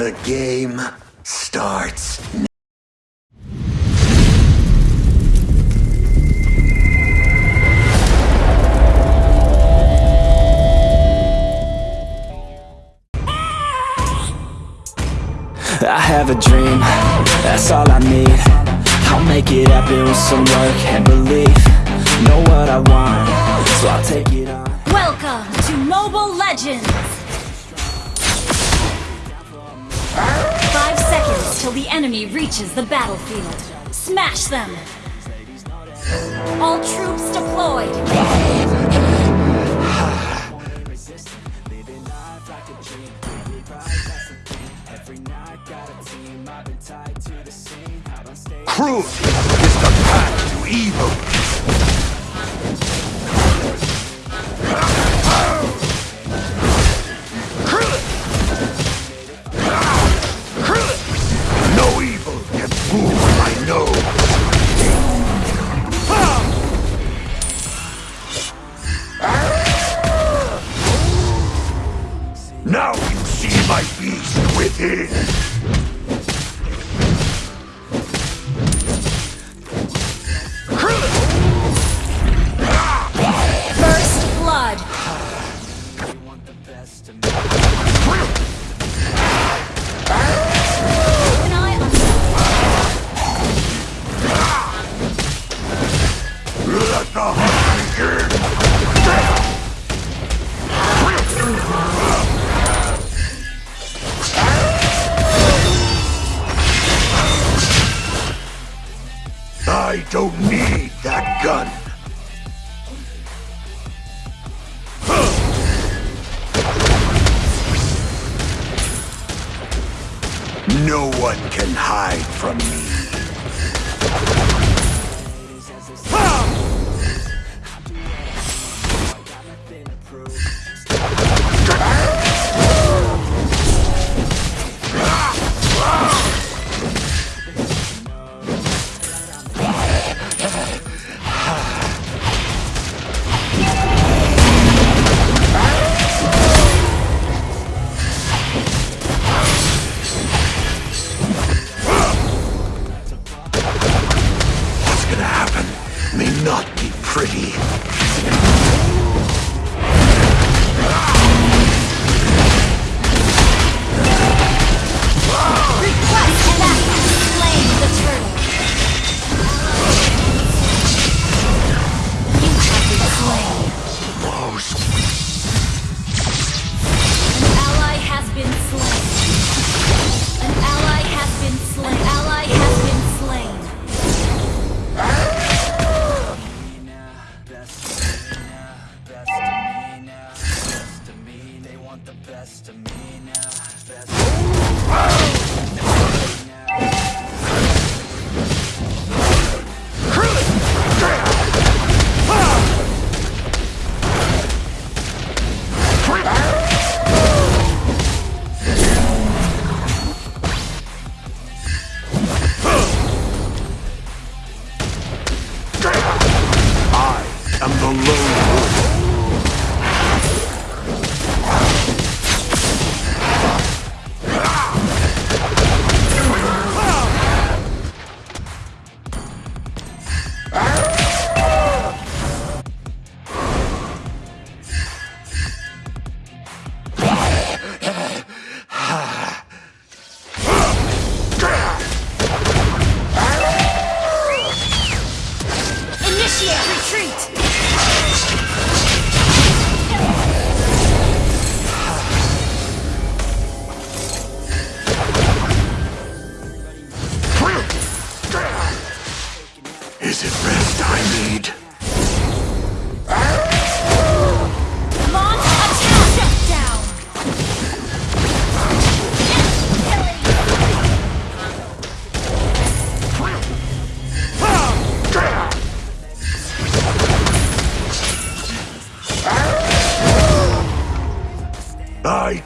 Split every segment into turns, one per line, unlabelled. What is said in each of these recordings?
The game starts
I have a dream, that's all I need. I'll make it happen with some work and belief. Know what I want, so I'll take it on.
Welcome to Mobile Legends! Five seconds till the enemy reaches the battlefield. Smash them! All troops deployed!
Cruelty is the path to evil. My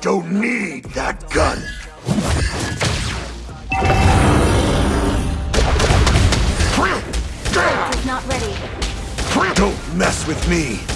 don't need that gun. Not
ready.
Don't mess with me.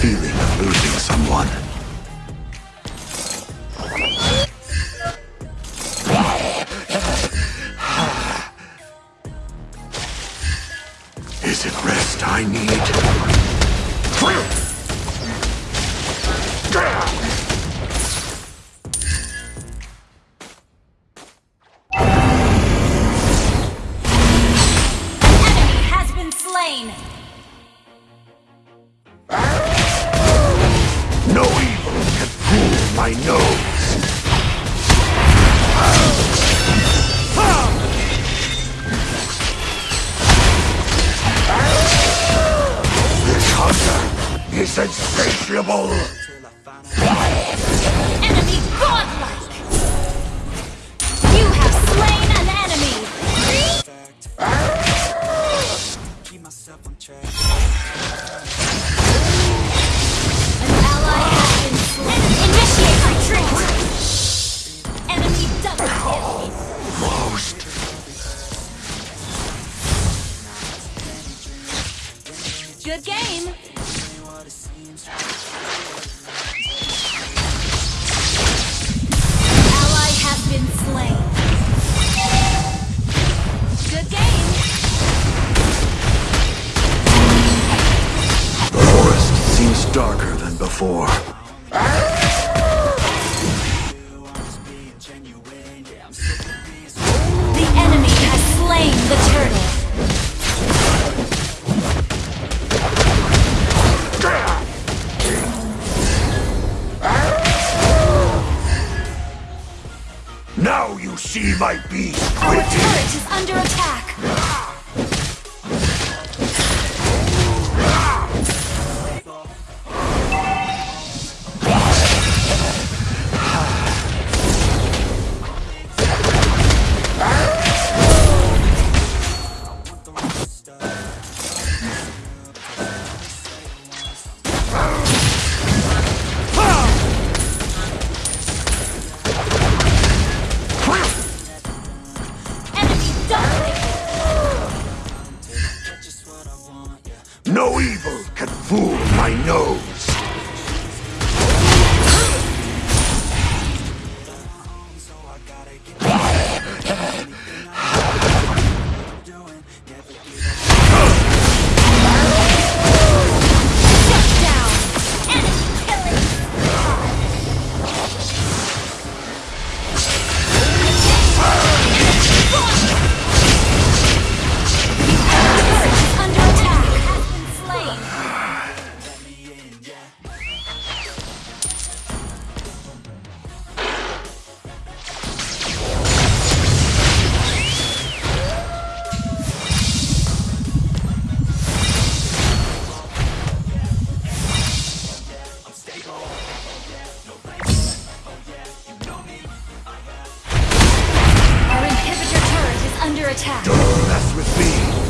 Feeling of losing someone.
Attack.
Don't mess with me.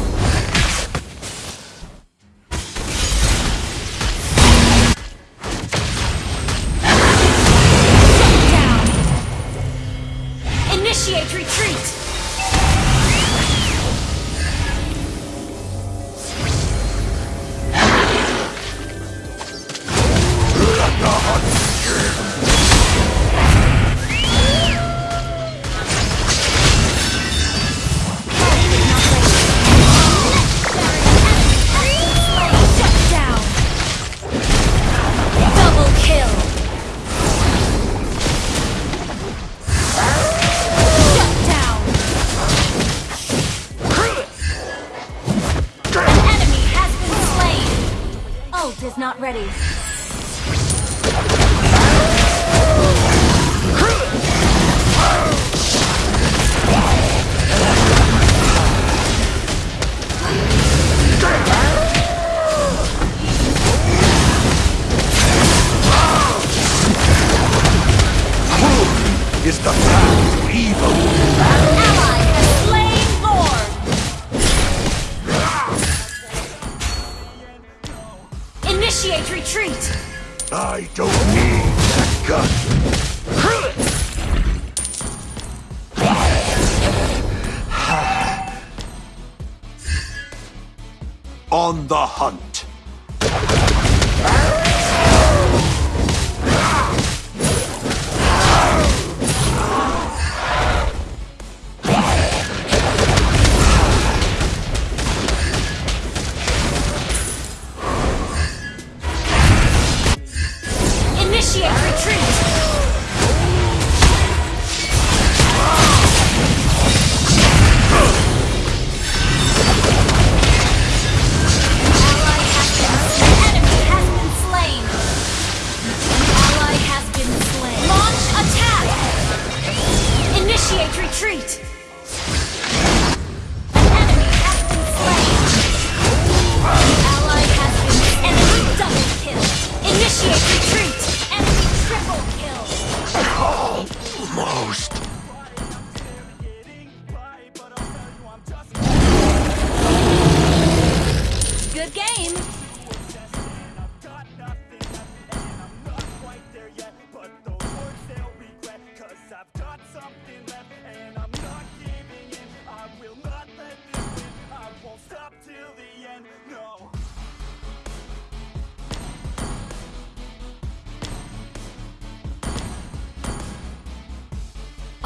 the hunt.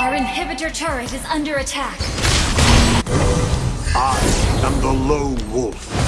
Our inhibitor turret is under attack.
I am the Lone Wolf.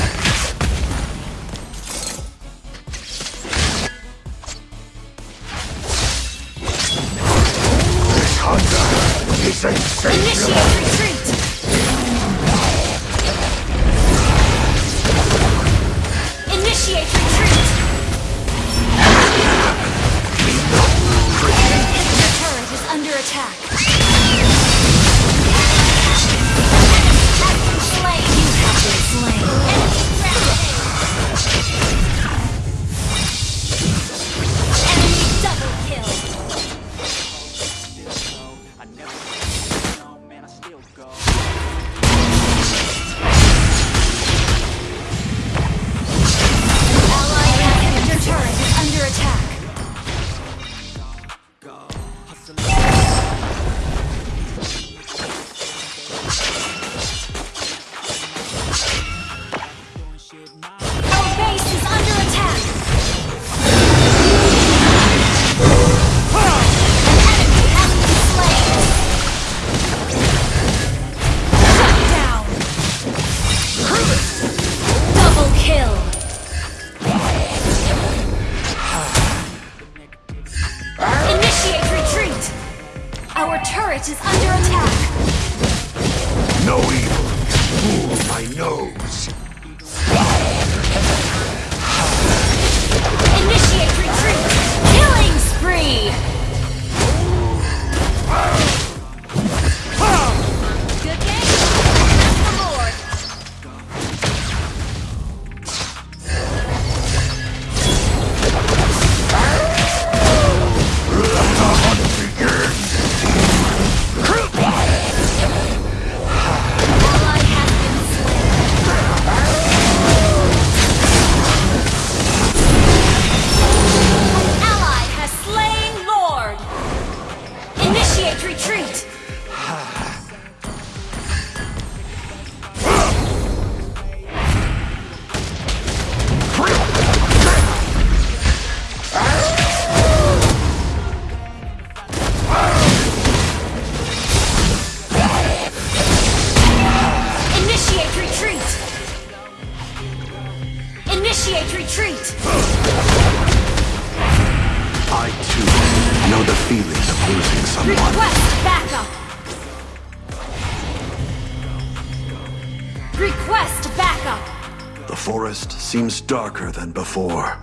Your turret is under attack.
No evil. Fool my nose.
Initiate retreat. Killing spree. Initiate retreat!
I, too, know the feelings of losing someone.
Request backup! Request backup!
The forest seems darker than before.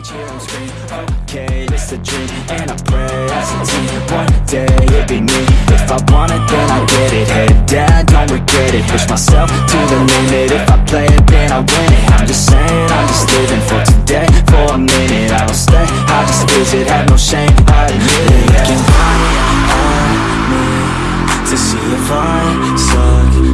Okay, it's a dream And I pray as a team. One day it'd be me. If I want it, then I get it. Head down, don't regret it. Push myself to the limit. If I play it, then I win it. I'm just saying, I'm just living For today, for a minute I don't stay, I just visit. Have no shame, I admit it. Looking right at me To see if I suck